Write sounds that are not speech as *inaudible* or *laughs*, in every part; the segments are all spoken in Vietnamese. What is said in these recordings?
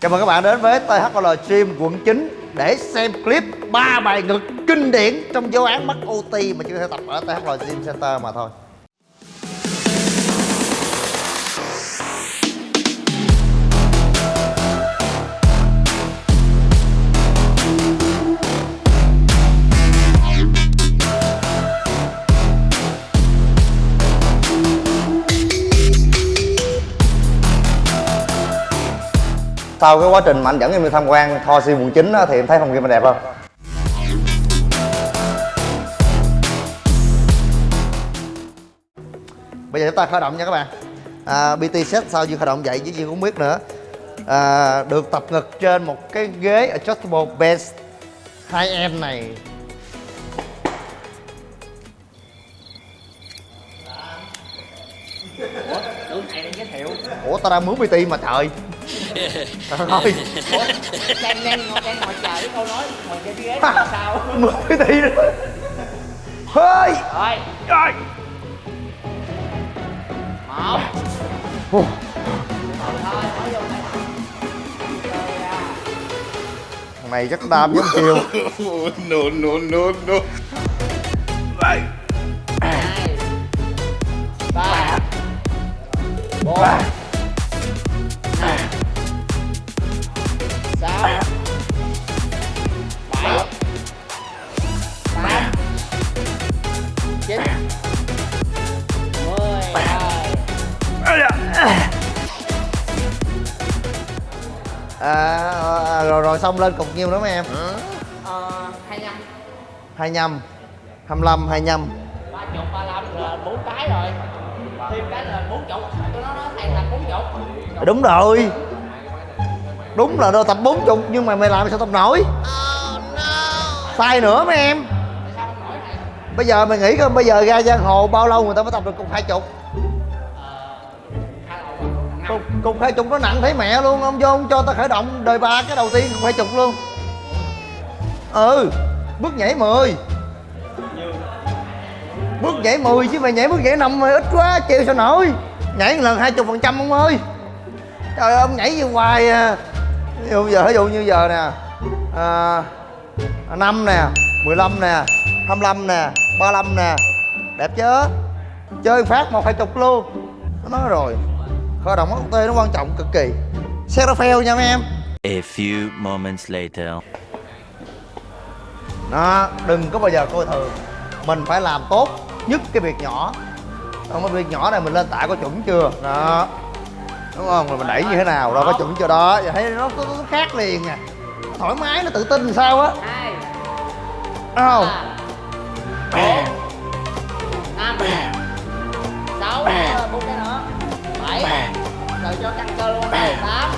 Chào mừng các bạn đến với THL Stream quận 9 để xem clip ba bài ngực kinh điển trong giáo án mắc OT mà chỉ có thể tập ở THL Gym Center mà thôi. Sau cái quá trình mà anh dẫn em đi tham quan Kho Gym quận 9 á, thì em thấy phòng gym mình đẹp không? Bây giờ chúng ta khởi động nha các bạn. À, PT set sau khi khởi động dậy chứ gì cũng biết nữa. À, Được tập ngực trên một cái ghế adjustable bench 2M này. Tưởng thầy đang giới thiệu. Ủa tao đang mướn PT mà trời Ủa, đang, đang, ngồi- đang ngồi chờ cái câu nói ngồi *laughs* cái ghế làm sao? Mướn PT nữa. Hơi Rồi, Rồi một. Thôi thôi, nói vô Thằng này chắc đam giống chiều *laughs* no, no, no, no. hai. Ba. Bốn à, à, rồi rồi xong lên cục nhiêu nữa mấy em Ờ, 25 25 25 25 ba chục ba lăm là bốn cái rồi. Thêm cái là bốn chục. Nói nó thầy thành bốn chục. Đúng rồi. Đúng là đôi tập 40 nhưng mà mày làm sao tập nổi? Sai nữa mấy em. Bây giờ mày nghĩ coi bây giờ ra giang hồ bao lâu người ta mới tập được cục hai chục? hai cục, cục hai chục nó nặng thấy mẹ luôn ông vô ông cho ta khởi động đời ba cái đầu tiên cục hai chục luôn. Ừ bước nhảy 10 bước nhảy 10 chứ mày nhảy bước nhảy năm mày ít quá chịu sao nổi. Nhảy một lần hai chục phần trăm ông ơi. Trời ơi ông nhảy như hoài à. Ví dụ giờ ví dụ như giờ nè à, 5 nè 15 nè 25 nè 35 nè. Đẹp chứ? Chơi phát một hai chục luôn. Nó nói rồi khởi động ốc tê nó quan trọng cực kỳ. Xe nó fail nha mấy em. A few moments later. đó đừng có bao giờ coi thường. Mình phải làm tốt nhất cái việc nhỏ. Không có việc nhỏ này mình lên tạ có chuẩn chưa? Đó. Đúng không? Rồi mình đẩy như thế nào? Đâu có chuẩn chưa đó. Giờ thấy nó, nó, nó khác liền nè nó thoải mái nó tự tin sao á? Hai. Đúng không? Ba. Bốn. Năm. Sáu rồi cho căng cơ luôn này. Tám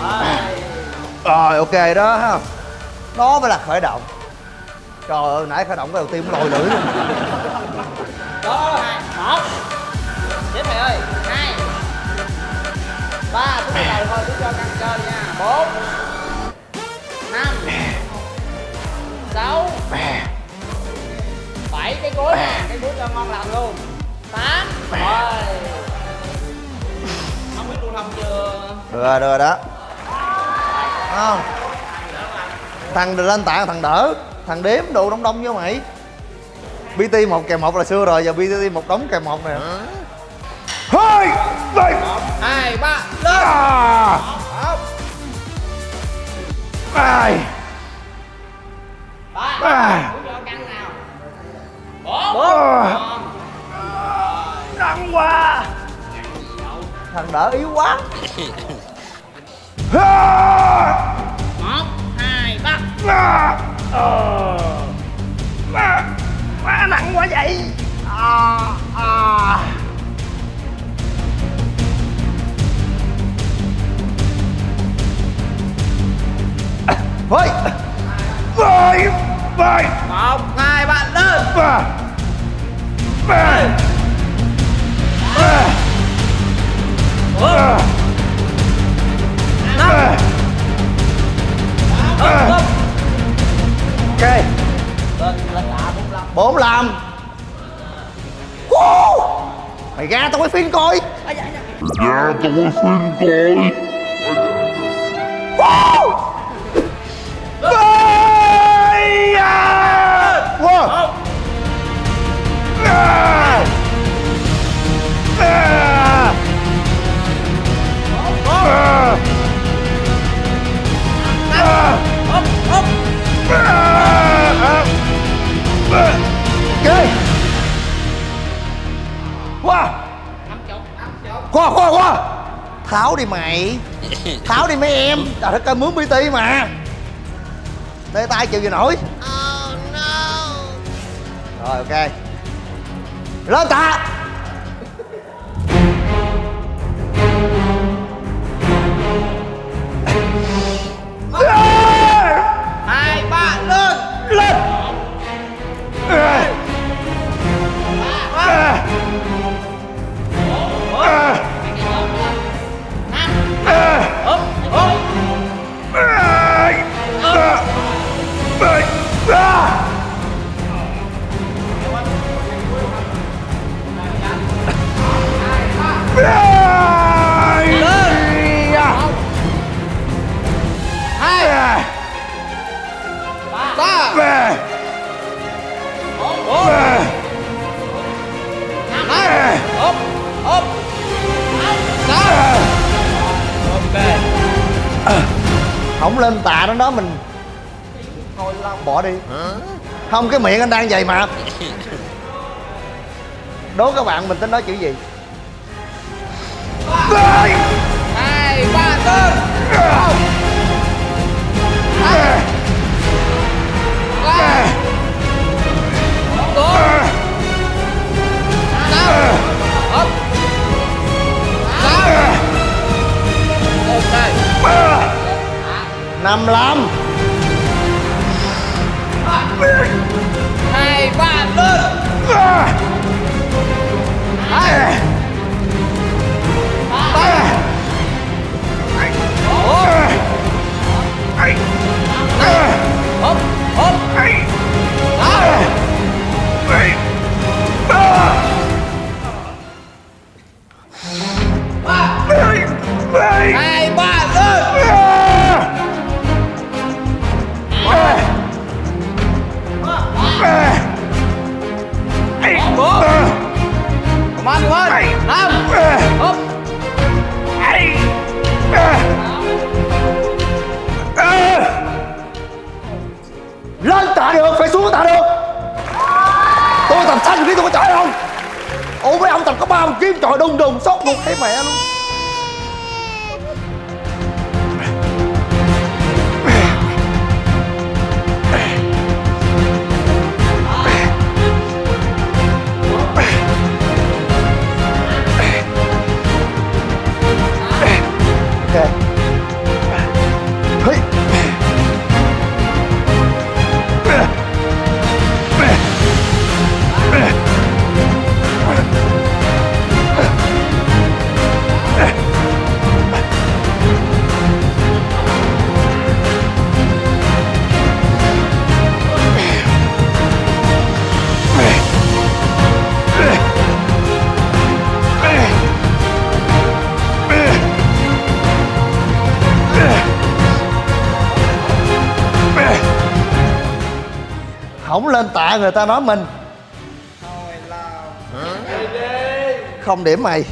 rồi. Rồi ok đó ha. Đó mới là khởi động. Trời ơi nãy khởi động cái đầu tiên cũng lòi lưỡi luôn. Đó hai một tiếp thầy ơi. Hai. Ba cứ từ từ thôi cứ cho căng cơ nha. Bốn. Năm. Sáu. Bảy. Cái cuối nè. Cái cuối cho ngon lành luôn rồi không biết lưu thông chưa được rồi được rồi đó. Không. Thằng lên tạ thằng đỡ. Thằng đếm đồ đông đông với mày. Bt một kèm một là xưa rồi giờ bt một đống kèm một nè. Hai đây hai ba lên. À. Ai đỡ yếu quá. Một hai ba. À. Ờ. Má, má nặng quá vậy. À, à. Ôi Ôi Ôi một hai ba lên. Ba. Ba Ok bốn lăm 45 Wow. Mày ra tao quay phim coi Dạ tôi xin coi Wow. À. Tháo đi mày. Tháo đi mấy em. Trời đất ơi, mướn PT mà. Tê tay chịu gì nổi. Rồi, ok Lên tạ ba năm ốp ốp sáu ok Không lên tạ nó đó, mình Thôi lao bỏ đi. Không, cái miệng anh đang dày mà Đố các bạn mình tính nói chữ gì? hai 55 2, 3, lên mấy kiếm trời đùng đùng sốc một thấy mẹ luôn? Lên tạ người ta nói mình. Không điểm mày.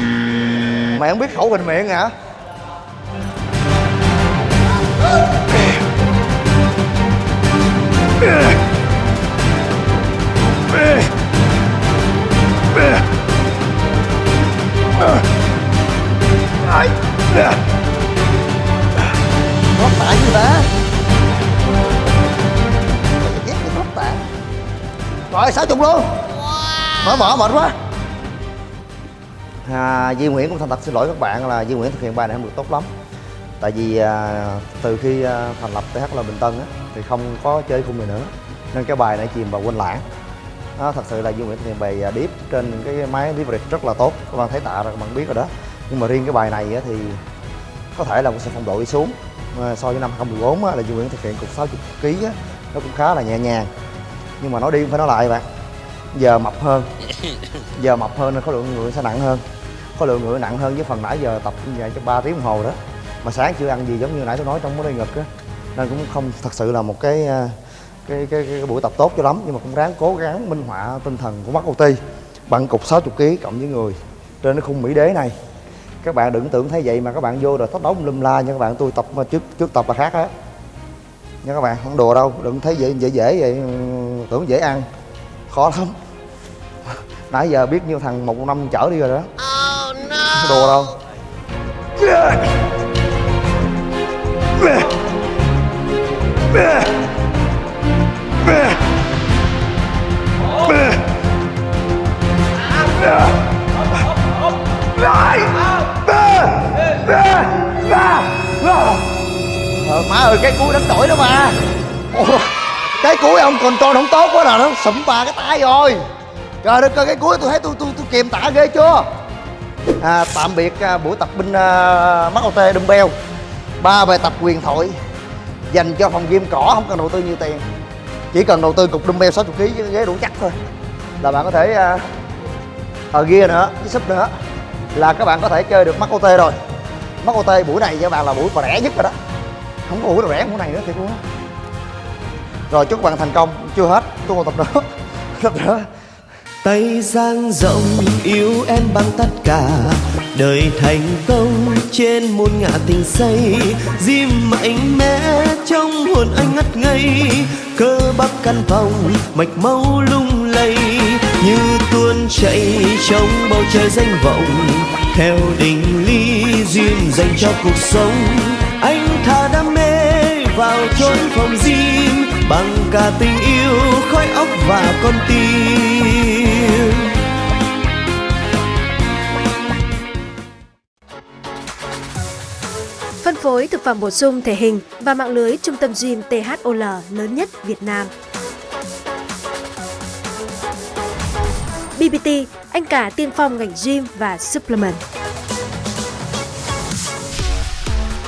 Mày không biết khẩu bình miệng hả? Nó mở mở mệt quá. À, Duy Nguyễn cũng thành thật xin lỗi các bạn là Duy Nguyễn thực hiện bài này không được tốt lắm. Tại vì à, từ khi à, thành lập TH là Bình Tân á, thì không có chơi khung này nữa. Nên cái bài này chìm vào quên lãng. Đó, thật sự là Duy Nguyễn thực hiện bài à, điếp trên cái máy leverage rất là tốt. Các bạn thấy tạ rồi các bạn biết rồi đó. Nhưng mà riêng cái bài này á, thì có thể là sẽ phong độ đi xuống. À, so với năm 2014 á, là Duy Nguyễn thực hiện cục 60 kg á, nó cũng khá là nhẹ nhàng. Nhưng mà nói đi cũng phải nói lại bạn giờ mập hơn. Giờ mập hơn nên khối lượng người sẽ nặng hơn. Khối lượng người nặng hơn với phần nãy giờ tập như vậy cho 3 tiếng đồng hồ đó. Mà sáng chưa ăn gì giống như nãy tôi nói trong cái đi ngực á. Nên cũng không thật sự là một cái à, cái, cái, cái, cái buổi tập tốt cho lắm. Nhưng mà cũng ráng cố gắng minh họa tinh thần của mắt OT bằng cục 60 kg cộng với người trên cái khung mỹ đế này. Các bạn đừng tưởng thấy vậy mà các bạn vô rồi tóc đóng lum la nha các bạn. Tôi tập mà trước trước tập là khác á. Nha các bạn không đùa đâu. Đừng thấy dễ dễ dễ vậy ừ, tưởng dễ ăn. Khó lắm nãy giờ biết nhiêu thằng một năm chở đi rồi đó. Không đùa đâu. Ờ, má ơi cái cuối đánh đổi đó mà. Ồ, cái cuối ông còn tròn không tốt quá nào nó sụm bà cái tay rồi trời đất ơi cái cuối tôi thấy tôi tôi tôi kiềm tả ghê chưa? À, tạm biệt à, buổi tập binh à, mắc OT dumbbell. Ba bài tập quyền thoại dành cho phòng gym cỏ không cần đầu tư nhiều tiền. Chỉ cần đầu tư cục dumbbell 60 kg với ghế đủ chắc thôi. Là bạn có thể à, ở ghia nữa với sub nữa. Là các bạn có thể chơi được mắt OT rồi. Mắt OT buổi này cho bạn là buổi rẻ nhất rồi đó. Không có buổi nào rẻ buổi này nữa thiệt luôn á. Rồi chúc các bạn thành công chưa hết tôi còn tập nữa. *laughs* Tập nữa tay dang rộng, yêu em bằng tất cả. Đời thành công trên muôn ngã tình say Diêm mạnh mẽ trong hồn anh ngất ngây. Cơ bắp căn phòng, mạch máu lung lay, như tuôn chảy trong bầu trời danh vọng. Theo định ly duyên dành cho cuộc sống, anh thả đam mê vào chốn phòng gym. Bằng cả tình yêu, khói óc và con tim. Thực phẩm bổ sung thể hình và mạng lưới trung tâm gym THOL lớn nhất Việt Nam. BBT, anh cả tiên phong ngành gym và supplement.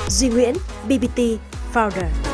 Duy Nguyễn, BBT Founder.